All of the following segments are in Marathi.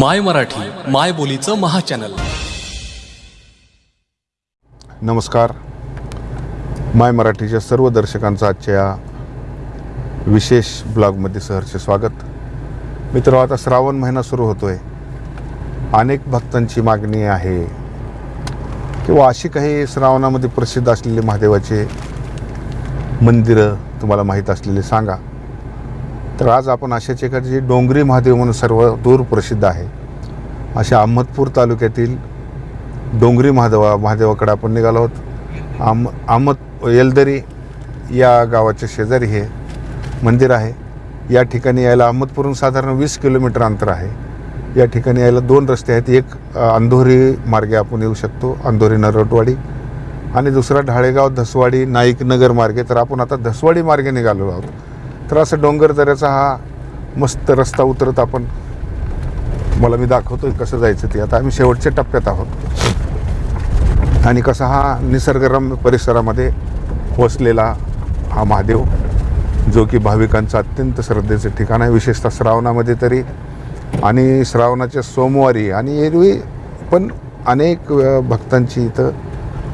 माय मराठी माय बोलीचं महाचॅनल. नमस्कार. माय मराठीच्या सर्व दर्शकांचं आजच्या या विशेष ब्लॉगमध्ये सहर्ष स्वागत. मित्र आता श्रावण महिना सुरू होतोय. अनेक भक्तांची मागणी आहे. किंवा अशी काही श्रावणामध्ये प्रसिद्ध असलेले महादेवाचे मंदिरं तुम्हाला माहीत असलेले सांगा. तर आज आपण अशाच एका जे डोंगरी महादेव म्हणून सर्व दूर प्रसिद्ध आहे अशा अहमदपूर तालुक्यातील डोंगरी महादेवा महादेवाकडे आपण निघालो आहोत. आम अहमद येलदरी या गावाच्या शेजारी हे मंदिर आहे. या ठिकाणी यायला अहमदपूरहून साधारण वीस किलोमीटर अंतर आहे. या ठिकाणी यायला दोन रस्ते आहेत. एक अंधोरी मार्गे आपण येऊ शकतो अंधोरी नरवटवाडी आणि दुसरा ढाळेगाव धसवाडी नाईक नगर मार्गे. तर आपण आता धसवाडी मार्गे निघालो आहोत. तर असं डोंगर दऱ्याचा हा मस्त रस्ता उतरत आपण मला मी दाखवतोय कसं जायचं ते. आता आम्ही शेवटच्या टप्प्यात आहोत. आणि कसा हा निसर्गरम्य परिसरामध्ये वसलेला हा महादेव जो की भाविकांचं अत्यंत श्रद्धेचं ठिकाण आहे. विशेषतः श्रावणामध्ये तरी आणि श्रावणाच्या सोमवारी आणि एरवी पण अनेक भक्तांची इथं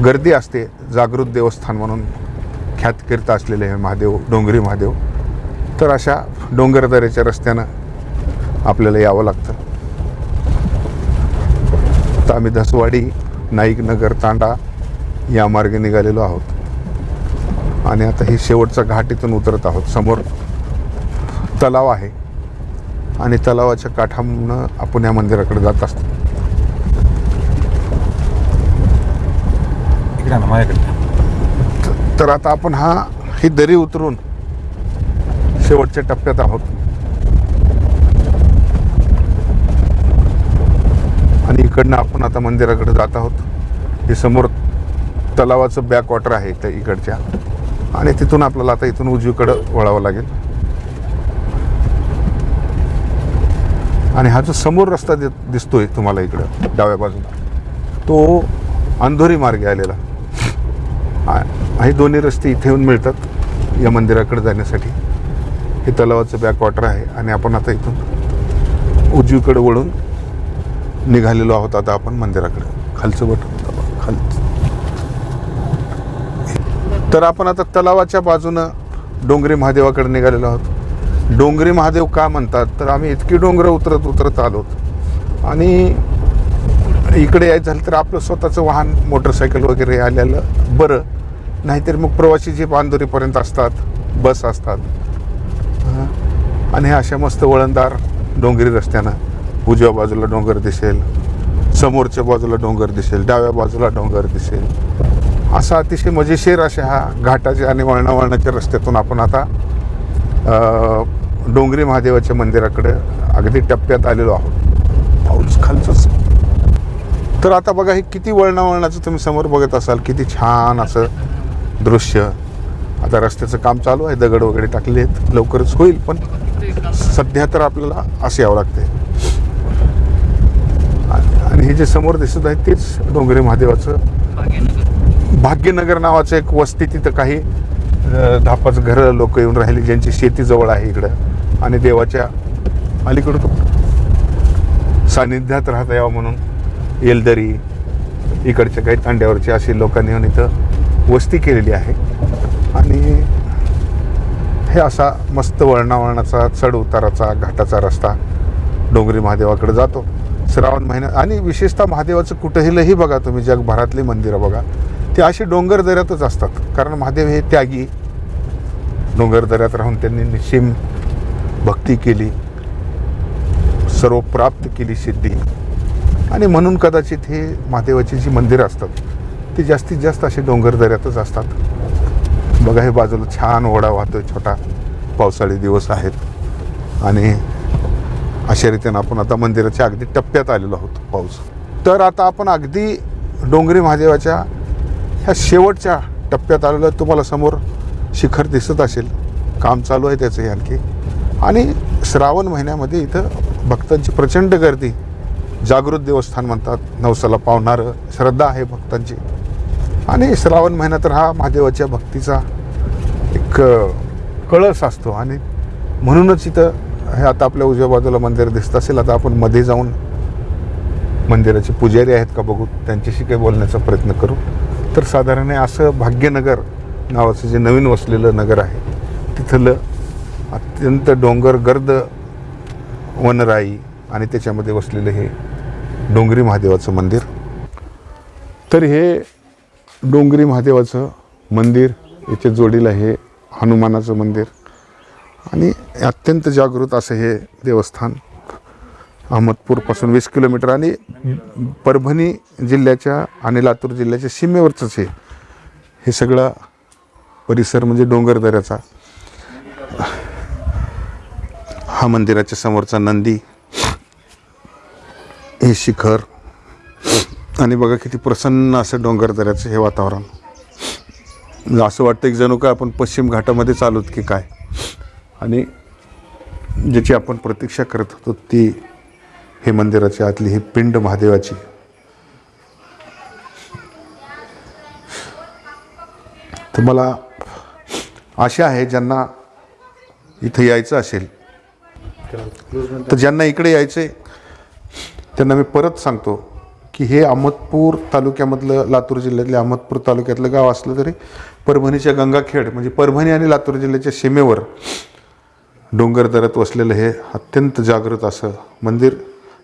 गर्दी असते. जागृत देवस्थान म्हणून ख्यातकीर्त असलेले हे महादेव डोंगरी महादेव. तर अशा डोंगरदऱ्याच्या रस्त्यानं आपल्याला यावं लागतं. तर आम्ही धसवाडी नाईक नगर तांडा या मार्गे निघालेलो आहोत. आणि आता ही शेवटचा घाट इथून उतरत आहोत. समोर तलाव आहे. आणि तलावाच्या काठामनं आपण या मंदिराकडे जात असतो. तर आता आपण हा ही दरी उतरून शेवटच्या टप्प्यात आहोत. आणि इकडनं आपण आता मंदिराकडे जात आहोत. हे समोर तलावाचं बॅक वॉटर आहे त्या इकडच्या. आणि तिथून आपल्याला आता इथून उजवीकडं वळावं लागेल. आणि हा जो समोर रस्ता दि दिसतोय तुम्हाला इकडं डाव्या बाजूला तो अंधोरी मार्गे आलेला. हे दोन्ही रस्ते इथे येऊन मिळतात या मंदिराकडे जाण्यासाठी. हे तलावाचं बॅक वॉटर आहे आणि आपण आता इथून उजवीकडे वळून निघालेलो आहोत आता आपण मंदिराकडे. खालचं बटन खाल तर आपण आता तलावाच्या बाजूनं डोंगरी महादेवाकडे निघालेलो आहोत. डोंगरी महादेव का म्हणतात? तर आम्ही इतकी डोंगरं उतरत उतरत आलो आणि इकडे यायचं झालं तर आपलं स्वतःचं वाहन मोटरसायकल वगैरे आलेलं बरं. नाहीतर मग प्रवासी जे बांदोरीपर्यंत असतात बस असतात आणि हे अशा मस्त वळणदार डोंगरी रस्त्यानं उजव्या बाजूला डोंगर दिसेल समोरच्या बाजूला डोंगर दिसेल डाव्या बाजूला डोंगर दिसेल. असा अतिशय मजेशीर अशा हा घाटाच्या आणि वळणावळणाच्या रस्त्यातून आपण आता डोंगरी महादेवाच्या मंदिराकडे अगदी टप्प्यात आलेलो आहोत. पाऊस खालचंच. तर आता बघा हे किती वळणावळणाचं तुम्ही समोर बघत असाल किती छान असं दृश्य. आता रस्त्याचं काम चालू आहे दगड वगैरे टाकले आहेत लवकरच होईल पण सध्या तर आपल्याला असे यावं लागते. आणि हे जे समोर दिसत आहे तेच डोंगरे महादेवाचं भाग्यनगर नावाचं एक वस्ती तिथं काही दहा पाच घरं लोक येऊन राहिली ज्यांची शेती जवळ आहे इकडं. आणि देवाच्या अलीकडं सानिध्यात राहता यावं म्हणून येलदरी इकडच्या काही तांड्यावरचे अशी लोकांनी येऊन इथं वस्ती केलेली आहे. आणि हे असा मस्त वळणावळणाचा चढ उताराचा घाटाचा रस्ता डोंगरी महादेवाकडे जातो. श्रावण महिन्यात आणि विशेषतः महादेवाचं कुठेही बघा तुम्ही जगभरातली मंदिरं बघा ते अशी डोंगर दऱ्यातच असतात. कारण महादेव हे त्यागी. डोंगर दऱ्यात राहून त्यांनी निशिम भक्ती केली सर्व प्राप्त केली सिद्धी. आणि म्हणून कदाचित हे महादेवाची जी मंदिरं असतात ती जास्तीत जास्त असे डोंगर दऱ्यातच असतात. बघा हे बाजूला छान ओढा वाहतोय छोटा पावसाळी दिवस आहेत आणि अशा रीतीनं आपण आता मंदिराच्या अगदी टप्प्यात आलेलो आहोत पाऊस. तर आता आपण अगदी डोंगरी महादेवाच्या ह्या शेवटच्या टप्प्यात आलेलो आहे तुम्हाला समोर शिखर दिसत असेल. काम चालू आहे त्याचं आणखी. आणि श्रावण महिन्यामध्ये इथं भक्तांची प्रचंड गर्दी. जागृत देवस्थान म्हणतात नवसाला पावणारं श्रद्धा आहे भक्तांची. आणि श्रावण महिना तर हा महादेवाच्या भक्तीचा एक कळस असतो. आणि म्हणूनच इथं हे आता आपल्या उजव्या बाजूला मंदिर दिसत असेल आता आपण मध्ये जाऊन मंदिराचे पुजारी आहेत का बघू त्यांच्याशी काही बोलण्याचा प्रयत्न करू. तर साधारण असं भाग्यनगर नावाचं जे नवीन वसलेलं नगर आहे तिथलं अत्यंत डोंगर गर्द वनराई आणि त्याच्यामध्ये वसलेलं हे डोंगरी महादेवाचं मंदिर. तर हे डोंगरी महादेवाचं मंदिर याच्या जोडीला हे हनुमानाचं मंदिर. आणि अत्यंत जागृत असं हे देवस्थान अहमदपूरपासून वीस किलोमीटर आणि परभणी जिल्ह्याच्या आणि लातूर जिल्ह्याच्या सीमेवरचंच हे. हे सगळं परिसर म्हणजे डोंगरदऱ्याचा हा मंदिराच्या समोरचा नंदी. हे शिखर. आणि बघा किती प्रसन्न असं डोंगरदऱ्याचं हे वातावरण. म्हणजे असं वाटतं की जणू काय आपण पश्चिम घाटामध्ये चालूत की काय? आणि ज्याची आपण प्रतीक्षा करत होतो ती हे मंदिराची आतली ही पिंड महादेवाची. तर मला आशा आहे ज्यांना इथं यायचं असेल तर ज्यांना इकडे यायचं आहे त्यांना मी परत सांगतो. की हे अहमदपूर तालुक्यामधलं लातूर जिल्ह्यातल्या अहमदपूर तालुक्यातलं गाव असलं तरी परभणीच्या गंगाखेड म्हणजे परभणी आणि लातूर जिल्ह्याच्या सीमेवर डोंगर वसलेलं हे अत्यंत जागृत असं मंदिर.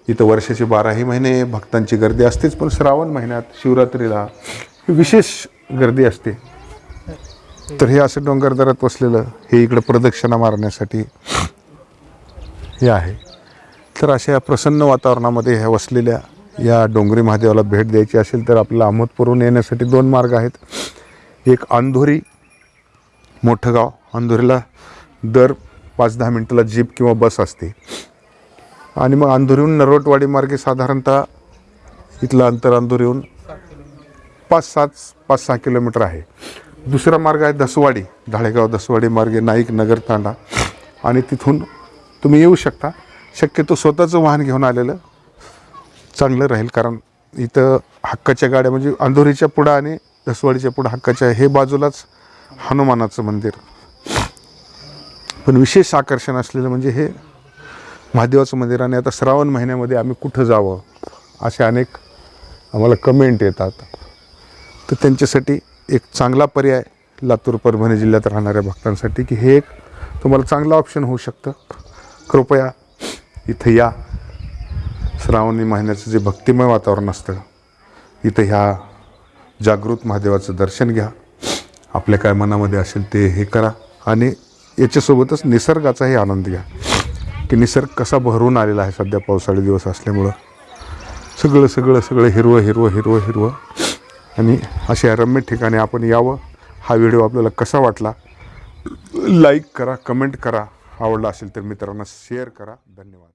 इथं वर्षाचे बाराही महिने भक्तांची गर्दी असतेच पण श्रावण महिन्यात शिवरात्रीला विशेष गर्दी असते. तर हे असं डोंगर वसलेलं हे इकडं प्रदक्षिणा मारण्यासाठी हे आहे. तर अशा या प्रसन्न वातावरणामध्ये ह्या वसलेल्या या डोंगरी महादेवाला भेट द्यायची असेल तर आपल्याला अहमदपूरहून येण्यासाठी दोन मार्ग आहेत. एक अंधोरी मोठं गाव. अंधोरीला दर पाच दहा मिनटाला जीप किंवा बस असते. आणि मग अंधोरीहून नरोटवाडी मार्गे साधारणतः इथलं अंतर अंधोरीहून पाच सात पाच सहा किलोमीटर आहे. दुसरा मार्ग आहे दसवाडी धाळेगाव दसवाडी मार्गे नाईक नगर तांडा. आणि तिथून तुम्ही येऊ शकता. शक्यतो स्वतःचं वाहन घेऊन आलेलं चांगलं राहील कारण इथं हक्काच्या गाड्या म्हणजे अंधोरीच्या पुढं आणि दसवाडीच्या पुढं हक्काच्या हे बाजूलाच हनुमानाचं मंदिर. पण विशेष आकर्षण असलेलं म्हणजे हे महादेवाचं मंदिर आणि आता श्रावण महिन्यामध्ये आम्ही कुठं जावं असे अनेक आम्हाला कमेंट येतात. तर त्यांच्यासाठी एक चांगला पर्याय लातूर परभणी जिल्ह्यात राहणाऱ्या भक्तांसाठी की हे एक तुम्हाला चांगलं ऑप्शन होऊ शकतं. कृपया इथं या. श्रावणी महिन्याचं जे भक्तिमय वातावरण असतं इथं ह्या जागृत महादेवाचं दर्शन घ्या. आपल्या काय मनामध्ये असेल ते हे करा आणि याच्यासोबतच निसर्गाचाही आनंद घ्या. की निसर्ग कसा भरून आलेला आहे सध्या पावसाळी दिवस असल्यामुळं. सगळं सगळं सगळं हिरवं हिरवं हिरवं हिरवं. आणि अशा रम्य ठिकाणी आपण यावं. हा व्हिडिओ आपल्याला कसा वाटला? लाईक करा कमेंट करा. आवडला असेल तर मित्रांना शेअर करा. धन्यवाद.